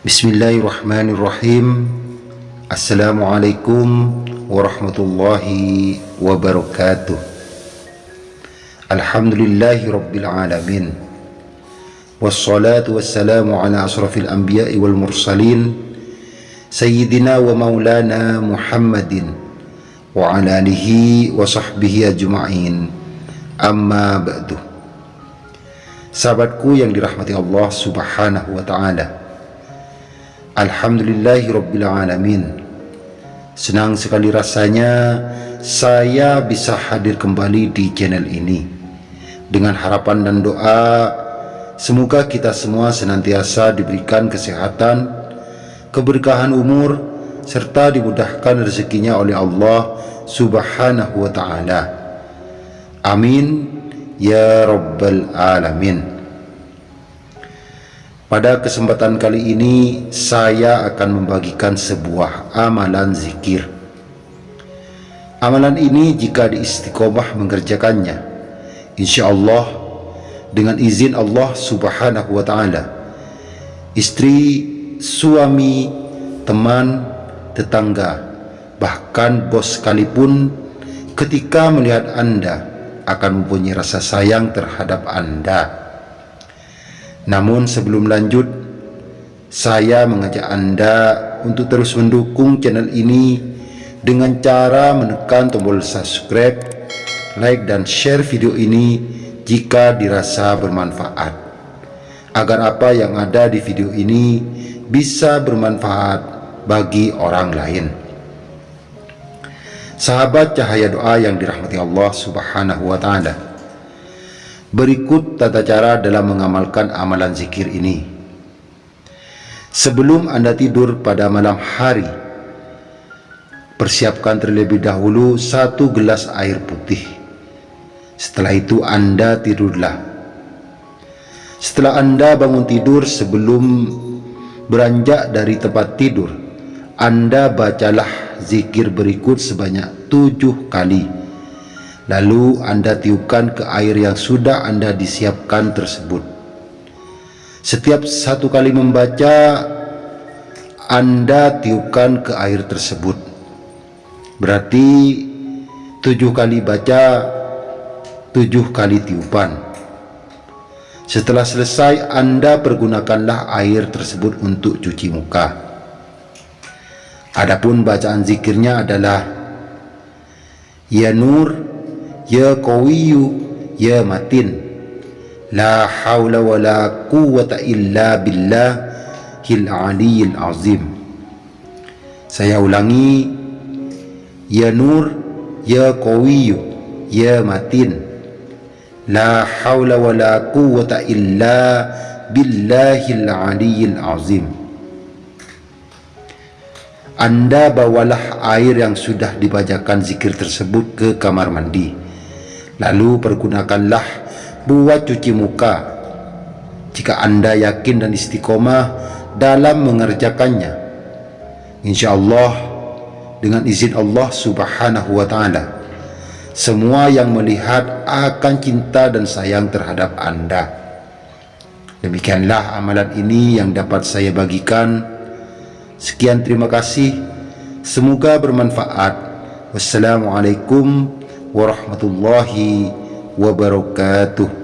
Bismillahirrahmanirrahim. Assalamualaikum warahmatullahi wabarakatuh. Alhamdulillahi rabbil alamin. Wassalatu wassalamu ala asrafil anbiya'i wal mursalin Sayyidina wa maulana Muhammadin Wa ala alihi wa sahbihi ajma'in. Amma ba'du. Sahabatku yang dirahmati Allah subhanahu wa ta'ala Alhamdulillahi rabbil alamin Senang sekali rasanya saya bisa hadir kembali di channel ini dengan harapan dan doa semoga kita semua senantiasa diberikan kesehatan, keberkahan umur serta dimudahkan rezekinya oleh Allah Subhanahu wa taala. Amin ya rabbal alamin. Pada kesempatan kali ini saya akan membagikan sebuah amalan zikir. Amalan ini jika diistiqomah mengerjakannya, insya Allah dengan izin Allah Subhanahu wa Ta'ala, istri, suami, teman, tetangga, bahkan bos sekalipun, ketika melihat Anda akan mempunyai rasa sayang terhadap Anda namun sebelum lanjut, saya mengajak Anda untuk terus mendukung channel ini dengan cara menekan tombol subscribe, like dan share video ini jika dirasa bermanfaat. Agar apa yang ada di video ini bisa bermanfaat bagi orang lain. Sahabat cahaya doa yang dirahmati Allah Subhanahu wa taala. Berikut tata cara dalam mengamalkan amalan zikir ini. Sebelum Anda tidur pada malam hari, persiapkan terlebih dahulu satu gelas air putih. Setelah itu Anda tidurlah. Setelah Anda bangun tidur sebelum beranjak dari tempat tidur, Anda bacalah zikir berikut sebanyak tujuh kali Lalu Anda tiupkan ke air yang sudah Anda disiapkan tersebut. Setiap satu kali membaca, Anda tiupkan ke air tersebut. Berarti tujuh kali baca, tujuh kali tiupan. Setelah selesai, Anda pergunakanlah air tersebut untuk cuci muka. Adapun bacaan zikirnya adalah Ya Nur Ya Qawiyu Ya Matin. La hawla wa la quwata illa billah Hil aliyil azim. Saya ulangi Ya Nur Ya Qawiyu Ya Matin. La hawla wa la quwata illa billahil aliyil azim. Anda bawalah air yang sudah dibacakan zikir tersebut ke kamar mandi Lalu pergunakanlah buat cuci muka jika anda yakin dan istiqomah dalam mengerjakannya. Insya Allah dengan izin Allah subhanahu wa ta'ala semua yang melihat akan cinta dan sayang terhadap anda. Demikianlah amalan ini yang dapat saya bagikan. Sekian terima kasih. Semoga bermanfaat. Wassalamualaikum warahmatullahi wabarakatuh